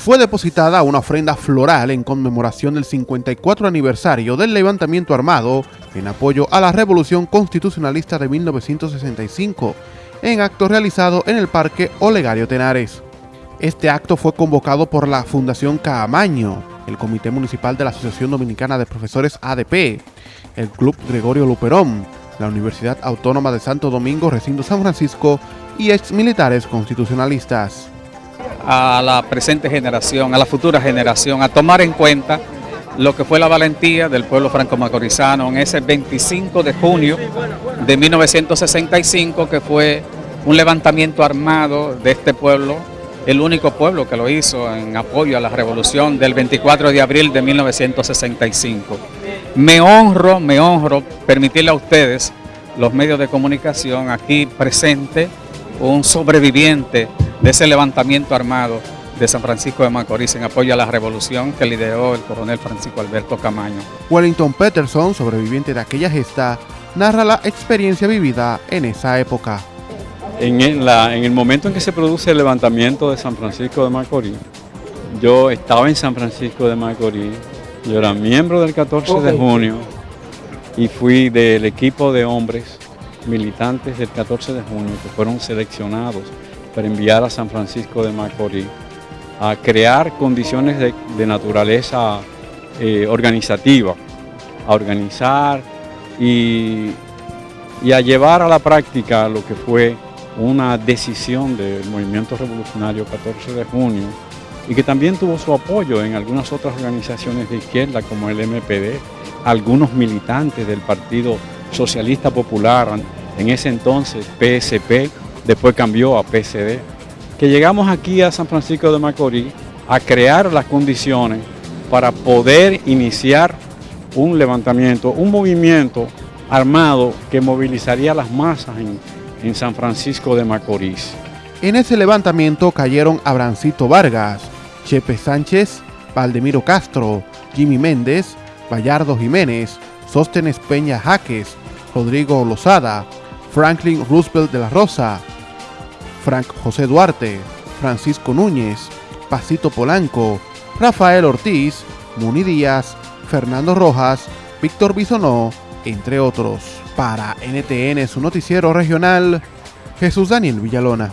fue depositada una ofrenda floral en conmemoración del 54 aniversario del levantamiento armado en apoyo a la Revolución Constitucionalista de 1965, en acto realizado en el Parque Olegario Tenares. Este acto fue convocado por la Fundación Caamaño, el Comité Municipal de la Asociación Dominicana de Profesores ADP, el Club Gregorio Luperón, la Universidad Autónoma de Santo Domingo, Recinto San Francisco y ex militares constitucionalistas. A la presente generación, a la futura generación, a tomar en cuenta lo que fue la valentía del pueblo franco-macorizano en ese 25 de junio de 1965, que fue un levantamiento armado de este pueblo, el único pueblo que lo hizo en apoyo a la revolución del 24 de abril de 1965. Me honro, me honro permitirle a ustedes, los medios de comunicación aquí presente, un sobreviviente de ese levantamiento armado de San Francisco de Macorís en apoyo a la revolución que lideró el coronel Francisco Alberto Camaño. Wellington Peterson, sobreviviente de aquella gesta, narra la experiencia vivida en esa época. En el, en el momento en que se produce el levantamiento de San Francisco de Macorís, yo estaba en San Francisco de Macorís, yo era miembro del 14 de junio y fui del equipo de hombres militantes del 14 de junio que fueron seleccionados para enviar a San Francisco de Macorís a crear condiciones de, naturaleza eh, organizativa, a organizar y, y a llevar a la práctica lo que fue una decisión del movimiento revolucionario 14 de junio y que también tuvo su apoyo en algunas otras organizaciones de izquierda como el MPD, algunos militantes del Partido Socialista Popular, en ese entonces PSP, después cambió a PSD que llegamos aquí a San Francisco de Macorís a crear las condiciones para poder iniciar un levantamiento, un movimiento armado que movilizaría las masas en, en San Francisco de Macorís. En ese levantamiento cayeron Abrancito Vargas, Chepe Sánchez, Valdemiro Castro, Jimmy Méndez, Bayardo Jiménez, Sóstenes Peña Jaques, Rodrigo Lozada, Franklin Roosevelt de la Rosa, Frank José Duarte, Francisco Núñez, Pasito Polanco, Rafael Ortiz, Muni Díaz, Fernando Rojas, Víctor Bisonó, entre otros. Para NTN, su noticiero regional, Jesús Daniel Villalona.